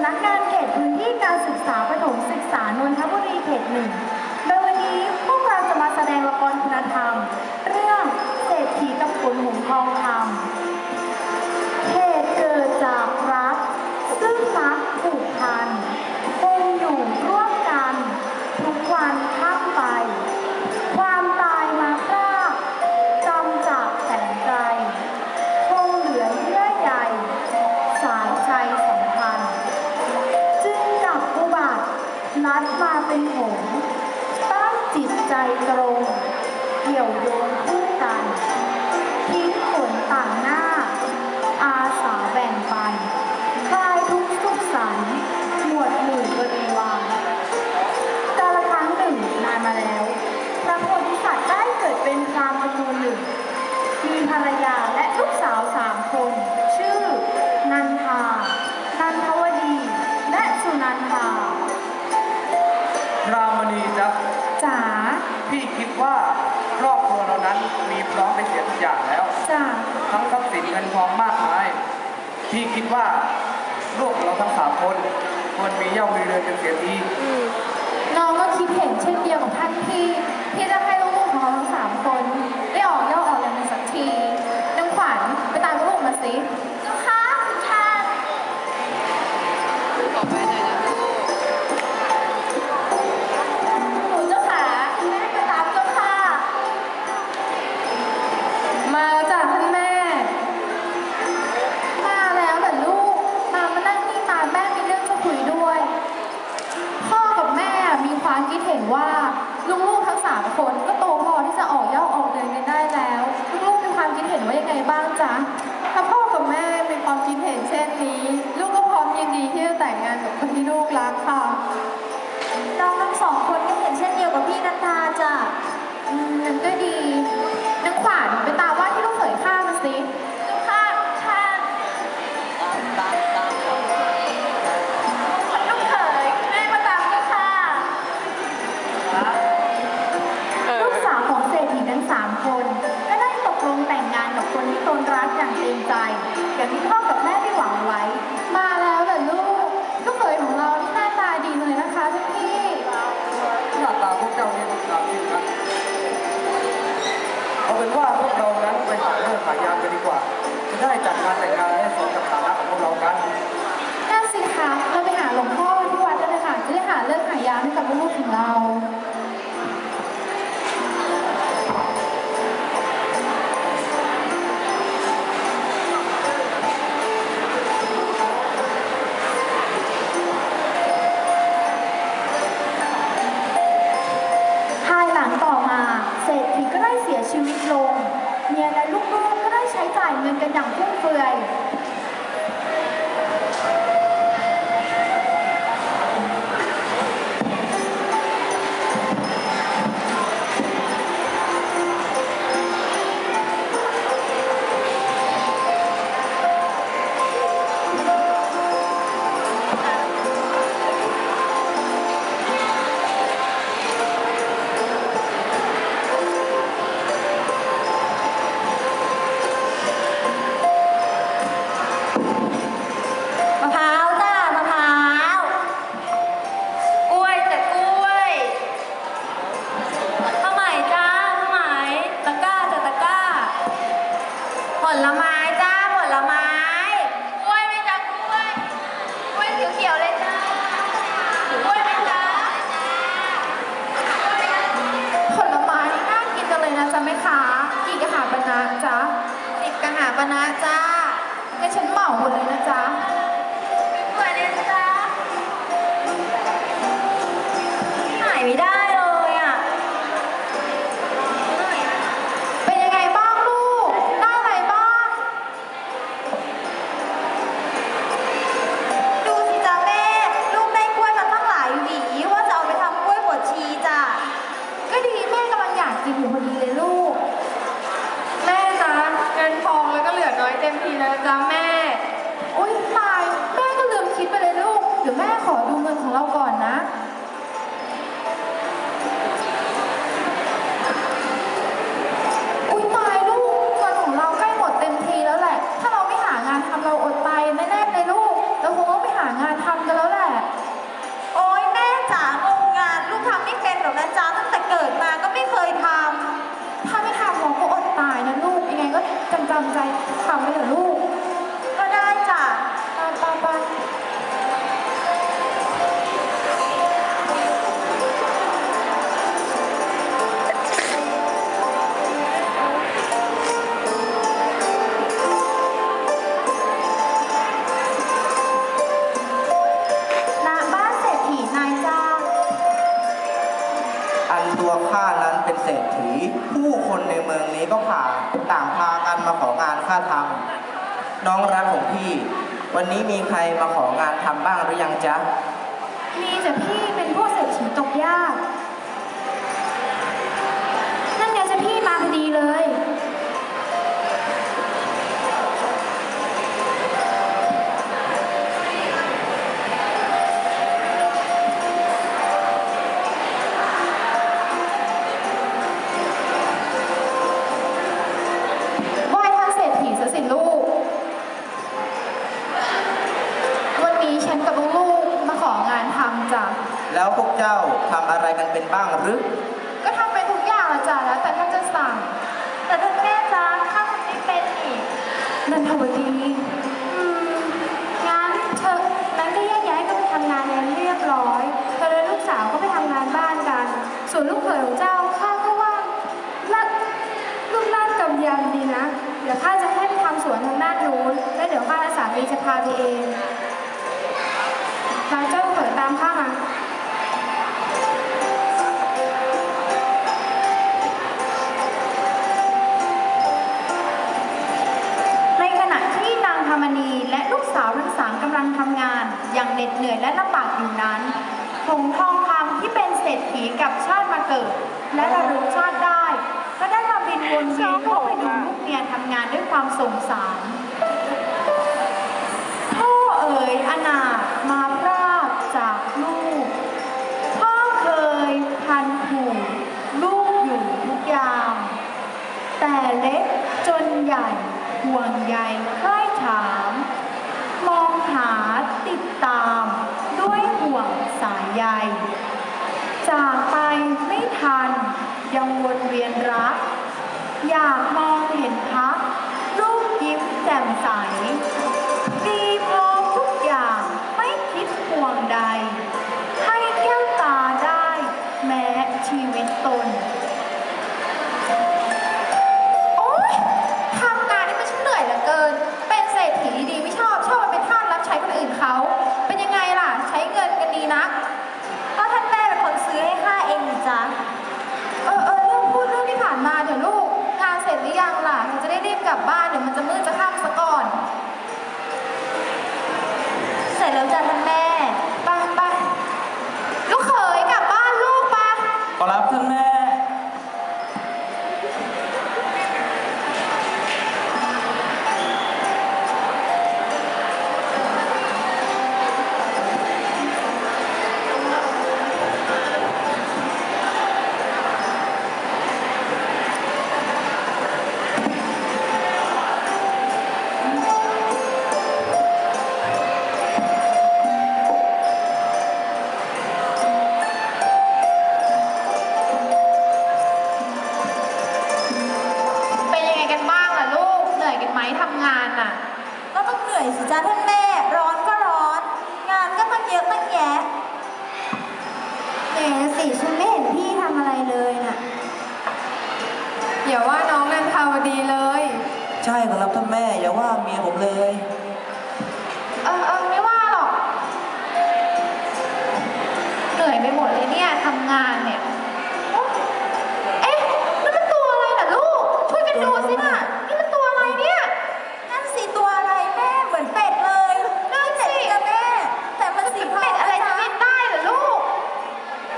ำนักงานเขตพื้นที่การศึกษาประถมศึกษานนทบุรีเขตหนึ่ง ตรง เกี่ยวโยงคู่กันทิ้งขนต่างหน้า อาสาแบ่งปันคลายทุกข์สุขสันหมวดหมู่บริวารกาลครั้งหนึ่งนานมาแล้ว พระโพธิสัตว์ได้เกิดเป็นพรามณ์จำนวนหนึ่ง มีภรรยาและลูกสาวสามคน ชื่อ นันทา นันทวดี และสุนันทา รามณีจ๊ะจ๋า พี่คิดว่าครอบครัวเรานั้นมีพร้อมในเสียทุกอย่างแล้วจ๋าทั้งทรัพย์สินเงินทองมากมาย พี่คิดว่าลูกเราทั้งสามคนควรมีเย่ามีเรือนเป็นเสียทีน้องก็คิดเห็นเช่นเดียวกับท่านพี่ที่จะให้ลูกๆของเราทั้งสามคน ได้ออกย่อออกเรียนกันสักทีน้องขวัญไปตามลูกมาสิ นที่ตนรักอย่างเต็มใจ อย่างที่พ่อกับแม่ได้หวังไว้ มาแล้วเหรอลูกลูกเขยของเราที่หน้าตาดีเลยนะคะท่านพี่หน้าตาพวกเจ้าเนี่ยดูตามจริงนะเอาเป็นว่าพวกเรานั้นไปหาเรื่องขายยามกันดีกว่าจะได้จัดงานแต่งงานให้สมกับฐานะของพวกเรากันน่าสิคะเราไปหาหลวงพ่อที่วัดกันเลยค่ะจะได้หาเลิกหายามให้กับลูกๆของเรา ได้ใช้จ่า หมาหมดเลยนะจ๊ะ วันนี้มีใครมาของานทำบ้างหรือยังจ๊ะ มีแต่พี่เป็นพวกเศรษฐีตกยาก ดี๋ยวข้าจะให้ไปทำสวนทางด้านนู้นแล้วเดี๋ยวข้าและสามีจะพาไปเองทางเจ้าเขยตามข้ามาในขณะที่นางธรรมนีและลูกสาวทั้งสามกำลังทำงาน อย่างเหน็ดเหนื่อยและลำบากอยู่นั้นหงทองคำที่เป็นเศรษฐีกับชาติมาเกิด และระลึกชาติได้ ก็ได้มาบิน วนเวียนเข้าไปดูลูกเมียทำงานด้วยความสงสาร อะตั้งแยะแหมสิฉันไม่เห็นพี่ทำอะไรเลยน่ะ อย่าว่าน้องนันทาวดีเลย ใช่ขอรับท่านแม่อย่าว่าเมียผมเลย เออเออไม่ว่าหรอก เหนื่อยไปหมดเลยเนี่ยทำงานเนี่ยโอ๊ะเอ๊ะนั่นมันตัวอะไรน่ะลูก ช่วยกันดูสิน่ะ นี่มันตัวอะไรเนี่ย นั่นสีตัวอะไรแม่เหมือนเป็ดเลย นั่นสิ เป็ดจ้ะแม่ แต่มันสีทอง เป็ดอะไรจะ จ้ะ บินได้เหรอลูก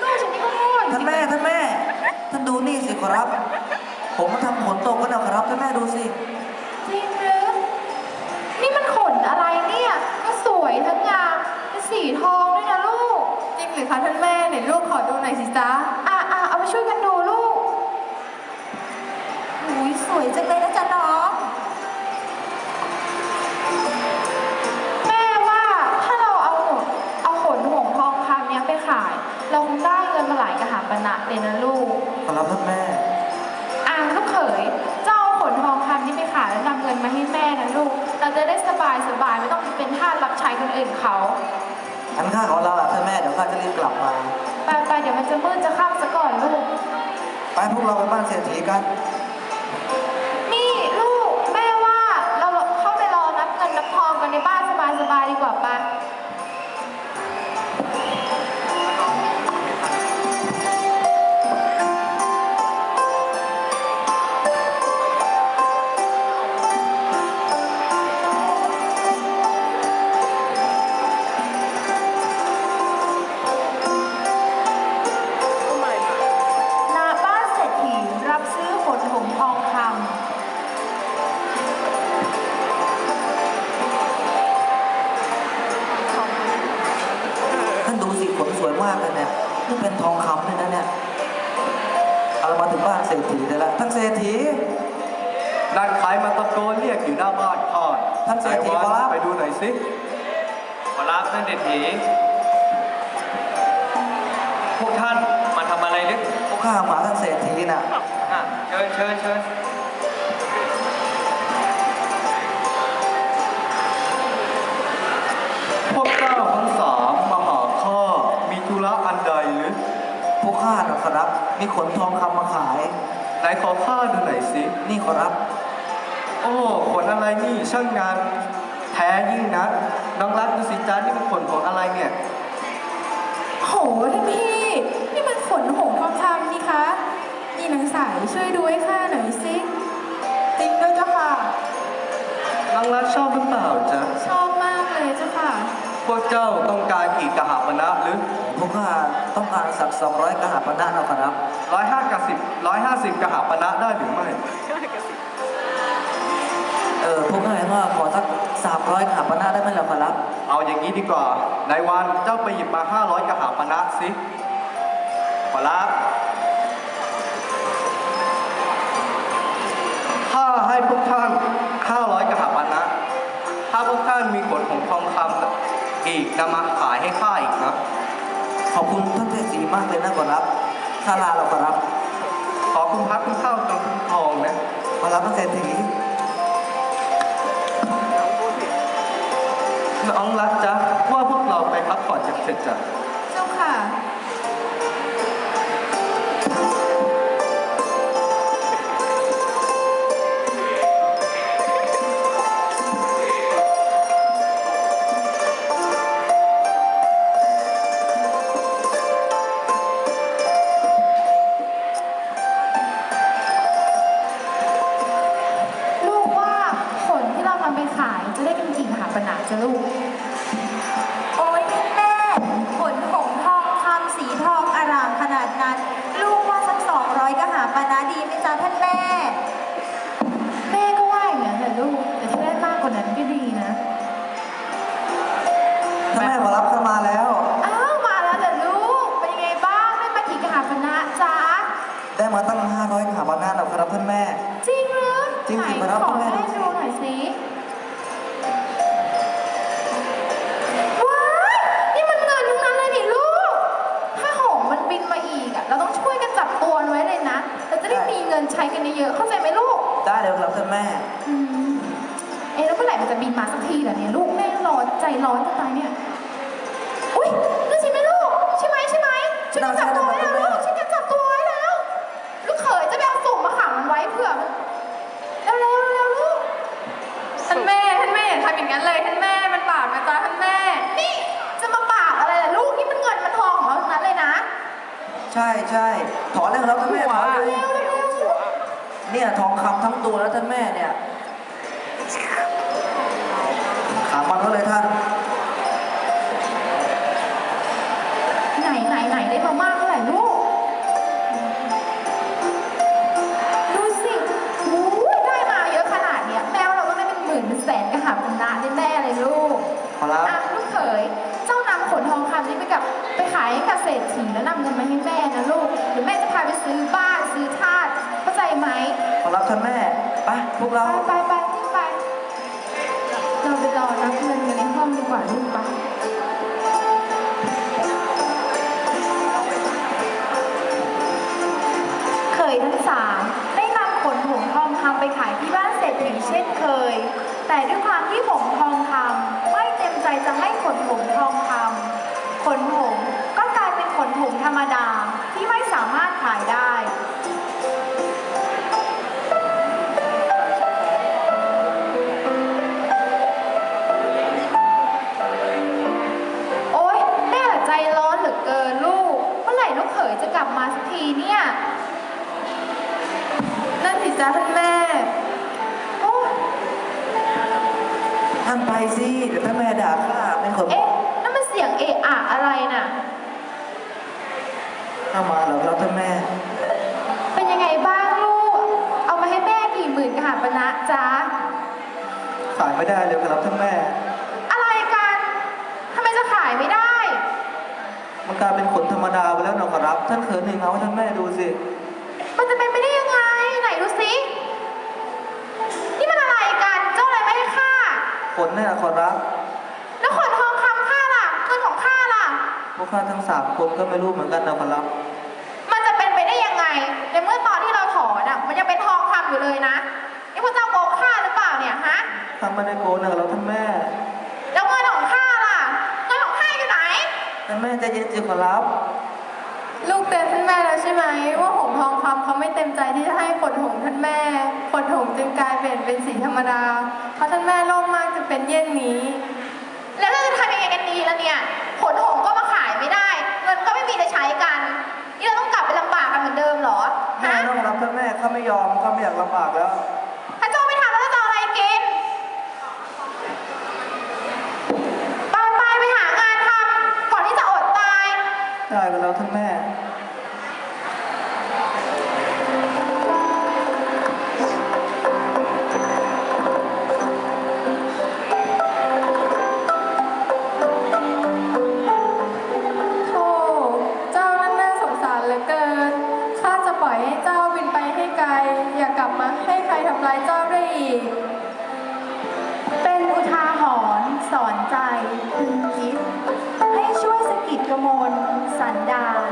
ลูกฉันนี่ก็โง่จ ท่าน ริง แม่ ท่านแม่ ท่านดูนี่สิขอรับ ผมมาทำฝนตกก็นะครับท่านแม่ดูสิ จริงหรือนี่มันขนอะไรเนี่ยก็สวยทั้งงามเป็นสีทองด้วยนะลูก จริงหรือคะท่านแม่ไหนลูกขอดูหน่อยสิจ๊ะอะอะเอาไปช่วยกันดูลูกอุ้ยสวยจังเลยนะจ๊ะน้องแม่ว่าถ้าเราเอาหมดเอาขนหงทองคำเนี้ยไปขาย เราคงได้เงินมาหลายกระหาปณะเลยนะลูก ขอรับท่านแม่อะลูก เขยเจ้าเอาขนทองคำนี้ไปขายแล้วนำเงินมาให้แม่นะลูก เราจะได้สบายสบายไม่ต้องไปเป็นทาสรับใช้คนอื่นเขาอันข้าขอลาท่านแม่เดี๋ยวข้าจะรีบกลับมาไปไปเดี๋ยวมันจะมืดจะค่ำซะก่อนลูก ไปพวกเราไปบ้านเศรษฐีกัน นี่ลูกแม่ว่าเราเข้าไปรอนับเงินนับทองกันในบ้านสบายๆดีกว่าปะากเลยเนี่ยนี่เป็นทองคำเลยนะเนี่ยเอามาถึงบ้านเศรษฐีเลยละท่านเศรษฐีนั่นใครมาตะโกนเรียกอยู่หน้าบ้านพ่อท่านเศรษฐีไหนวะครับไปดูหน่อยสิขอรับท่านเศรษฐีพวกท่านมาทำอะไรนึกพวกข้ามาท่านเศรษฐีน่ะอะเชิญเชิญเชิญ ข้าน่ะขอรับ มีขนทองคำมาขาย ไหนขอข้าดูหน่อยสิ นี่ขอรับ โอ้ขนอะไรนี่ช่างงานแท้ยิ่งนักน้องรักดูสิจ้านี่มันขนของอะไรเนี่ย โหท่านพี่ นี่มันขนหงส์ทองคำนี่คะนี่นางสายช่วยดูให้ข้าหน่อยสิจริงด้วยเจ้าค่ะน้องรักชอบหรือเปล่าจ๊ะชอบ พวกเจ้าต้องการกี่กะหาปณะหรือพวกข้าต้องการสักสองร้อยกหาปณะนะขอรับร้อยห้ากับสิบร้อยห้าสิบกะหาปณะได้หรือไม่เออพวกข้าเห็นว่าขอสักสามร้อยกหาปณะได้ไหมล่ะขอรับ เอาอย่างนี้ดีกว่าในวันเจ้าไปหยิบมาห้าร้อยกะหาปณะสิขอรับข้าให้พวกท่าน นำมาขายให้ข้าอีกนะขอบคุณท่านเศรษฐีมากเลยนะขอรับข้าลาเราขอรับ ขอคุณพักคุณเข้าตรงคุณทองนะขอรับท่านเศรษฐีน้องรักจ๊ะว่าพวกเราไปพักผ่อนกันเถอะจ้ะ กี่มห ด้มีเงินใช้กันเยอะๆเข้าใจไหมลูก ได้เลยครับท่านแม่ อืมเอ๊ะแล้วเมื่อไหร่มันจะบินมาสักทีล่ะเนี่ยลูกแม่ร้อนใจร้อนจะตายเนี่ย อุ้ยนั่นใช่ไหมลูก ใช่ไหมใช่ไหมช่วยกันจับตัวไว้แล้วลูกช่วยกันจับตัวไว้แล้ว ลูกเขยจะไปเอาสุ่มมาขังมันไว้เผื่อมันเร็วๆเร็วๆลูก ท่านแม่ท่านแม่อย่าทำอย่างนั้นเลยท่านแม่มันบาปนะจ๊ะท่านแม่ นี่จะมาปากอะไรล่ะลูกนี่มันเงินมันทองของเราทั้งนั้นเลยนะ ใช่ใช่ถอนเลยครับท่านแม่ถอนเลย เร็วๆ เนี่ยทองคำทั้งตัวแล้วท่านแม่เนี่ย จ้าท่านแม่โอ้ท่านไปสิเดี๋ยวท่านแม่ด่าข้าเป็นคนเอ๊ะนั่นมันเสียงเอะอะอะไรน่ะข้ามาเหรอครับท่านแม่ เป็นยังไงบ้างลูก เอามาให้แม่กี่หมื่นกหาปณะจ๊ะ ขายไม่ได้เลยครับท่านแม่ อะไรกันทำไมจะขายไม่ได้ มันมันกลายเป็นขนธรรมดาไปแล้วนะขอรับ ท่านเขินหนึ่งเอาให้ท่านแม่ดูสิ ขนเนี่ยขอรับ แล้วขนทองคำข้าล่ะเงินของข้าล่ะ พวกข้าทั้งสามคนก็ไม่รู้เหมือนกันนะขอรับ มันจะเป็นไปได้ยังไง ในเมื่อตอนที่เราถอนอะ มันยังเป็นทองคำอยู่เลยนะนี่พระเจ้าโกงข้าหรือเปล่าเนี่ยฮะทำไม่ได้โกนนะเราท่านแม่ แล้วเงินของข้าล่ะ เงินของข้าอยู่ไหน ท่านแม่ใจเย็นสิขอรับ ลูกเตือนท่านแม่แล้วใช่ไหมว่าหงทองคำเขาไม่เต็มใจที่จะให้ขนหงท่านแม่ขนหงจึงกลาย เปลี่ยนเป็นสีธรรมดา เพราะท่านแม่โลภมากจึงเป็นเยี่ยงนี้ แล้วเราจะทำยังไงกันดีล่ะเนี่ยขนหงก็มาขายไม่ได้เงินก็ไม่มีจะใช้กันนี่เราต้องกลับไปลำบากกันเหมือนเดิมเหรอแม่ฮะต้องรับท่านแม่ข้าไม่ยอมข้าไม่อยากลำบากแล้ว ถ้าเจ้าไม่ทำแล้วจะเอาอะไรกินไปไปไปหางานทำก่อนที่จะอดตาย ได้ก็แล้วท่านแม่ สันดาน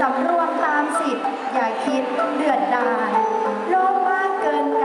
สำรวมตามสิทธิ์อย่าคิดเดือดดานโลภมากเกินก